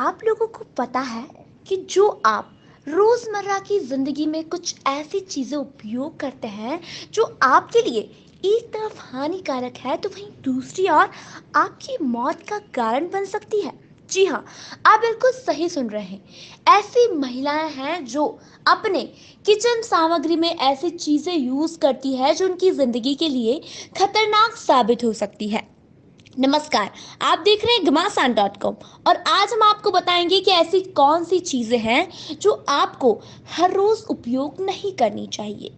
आप लोगों को पता है कि जो आप रोज़मर्रा की ज़िंदगी में कुछ ऐसी चीज़ें उपयोग करते हैं, जो आपके लिए एक तरफ़ हानिकारक है तो वहीं दूसरी ओर आपकी मौत का कारण बन सकती है। जी हाँ आप बिल्कुल सही सुन रहे हैं। ऐसी महिलाएँ हैं जो अपने किचन सामग्री में ऐसी चीज़ें यूज़ करती है, जो उनकी ज़िंदगी के लिए खतरनाक साबित हो सकती है। नमस्कार, आप देख रहे हैं घमासान डॉट कॉम और आज हम आपको बताएँगे कि ऐसी कौन सी चीज़ें हैं जो आपको हर रोज़ उपयोग नहीं करनी चाहिए।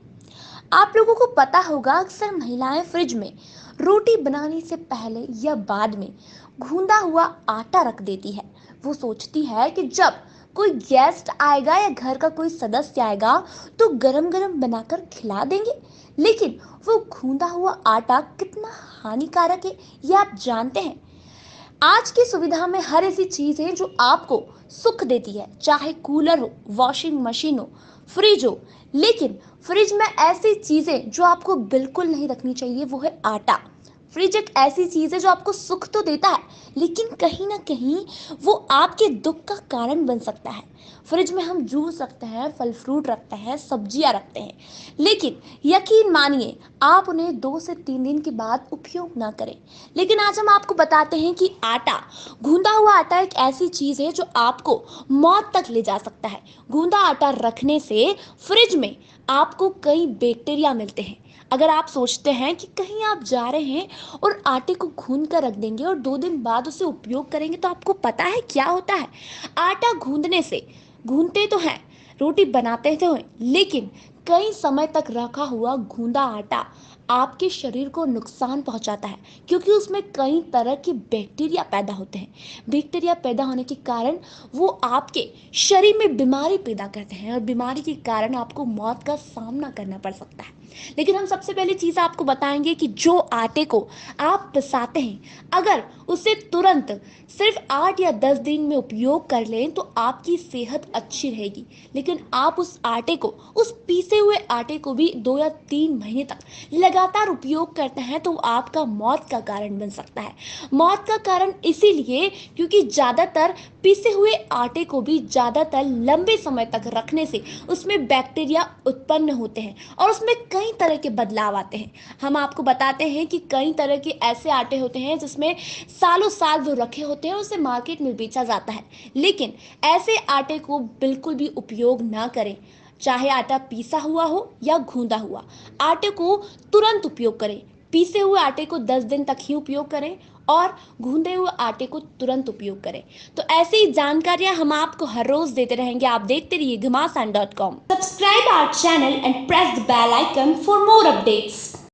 आप लोगों को पता होगा, अक्सर महिलाएँ फ्रिज में रोटी बनाने से पहले या बाद में घूंदा हुआ आटा रख देती है। वो सोचती है कि जब कोई गेस्ट आएगा या घर का कोई सदस्य आएगा तो गरम गरम बनाकर खिला देंगे। लेकिन वो घूंदा हुआ आटा कितना हानिकारक है, ये आप जानते हैं। आज की सुविधा में हर ऐसी चीज़ है जो आपको सुख देती है, चाहे कूलर हो वॉशिंग मशीन हो फ्रिज हो। लेकिन फ्रिज में ऐसी चीज़ें जो आपको बिल्कुल नहीं रखनी चाहिए, वो है आटा। फ्रिज एक ऐसी चीज़ है जो आपको सुख तो देता है, लेकिन कहीं ना कहीं वो आपके दुख का कारण बन सकता है। फ्रिज में हम जूस रखते हैं, फल फ्रूट रखते हैं, सब्ज़ियाँ रखते हैं, लेकिन यकीन मानिए, आप उन्हें दो से तीन दिन के बाद उपयोग ना करें। लेकिन आज हम आपको बताते हैं कि आटा, गूंदा हुआ आटा एक ऐसी चीज़ है जो आपको मौत तक ले जा सकता है। गूंदा आटा रखने से फ्रिज में आपको कई बैक्टीरिया मिलते हैं। अगर आप सोचते हैं कि कहीं आप जा रहे हैं और आटे को घून कर रख देंगे और दो दिन बाद उसे उपयोग करेंगे तो आपको पता है क्या होता है? आटा गूंदने से, गूंदते तो हैं, रोटी बनाते तो हैं, लेकिन कई समय तक रखा हुआ गूंदा आटा आपके शरीर को नुकसान पहुंचाता है, क्योंकि उसमें कई तरह के बैक्टीरिया पैदा होते हैं। बैक्टीरिया पैदा होने के कारण वो आपके शरीर में बीमारी पैदा करते हैं और बीमारी के कारण आपको मौत का सामना करना पड़ सकता है। लेकिन हम सबसे पहले चीज़ आपको बताएँगे कि जो आटे को आप पिसाते हैं, अगर उसे तुरंत सिर्फ़ आठ या दस दिन में उपयोग कर लें तो आपकी सेहत अच्छी रहेगी। लेकिन आप उस आटे को, उस पीसे हुए आटे को भी दो या तीन महीने तक लगातार उपयोग करते हैं तो आपका मौत का कारण बन सकता है। मौत का कारण इसीलिए क्योंकि ज़्यादातर पीसे हुए आटे को भी ज़्यादातर लंबे समय तक रखने से उसमें बैक्टीरिया उत्पन्न होते हैं और उसमें कई तरह के बदलाव आते हैं। हम आपको बताते हैं कि कई तरह के ऐसे आटे होते हैं जिसमें सालों साल वो रखे होते हैं उसे मार्केट में बेचा जाता है। लेकिन ऐसे आटे को बिल्कुल भी उपयोग ना करें। चाहे आटा पीसा हुआ हो या घूंदा हुआ, आटे को तुरंत उपयोग करें। पीसे हुए आटे को 10 दिन तक ही उपयोग करें और घूंधे हुए आटे को तुरंत उपयोग करें। तो ऐसे ही जानकारियाँ हम आपको हर रोज देते रहेंगे। आप देखते रहिए Ghamasan dot com. Subscribe our channel and press the bell icon for more updates.